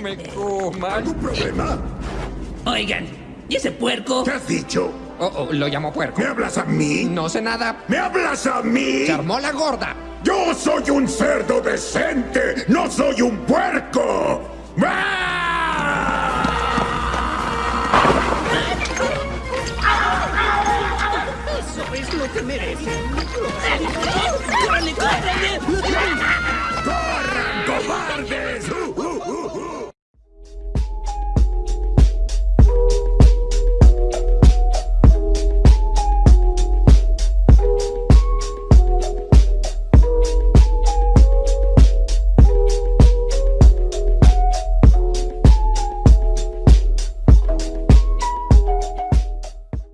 me comas. ¿Algún problema? Oigan, ¿y ese puerco? ¿Qué has dicho? Oh, oh, lo llamo puerco. ¿Me hablas a mí? No sé nada. ¿Me hablas a mí? Se la gorda. ¡Yo soy un cerdo decente! ¡No soy un puerco! ¡Ah! Eso es lo que merecen.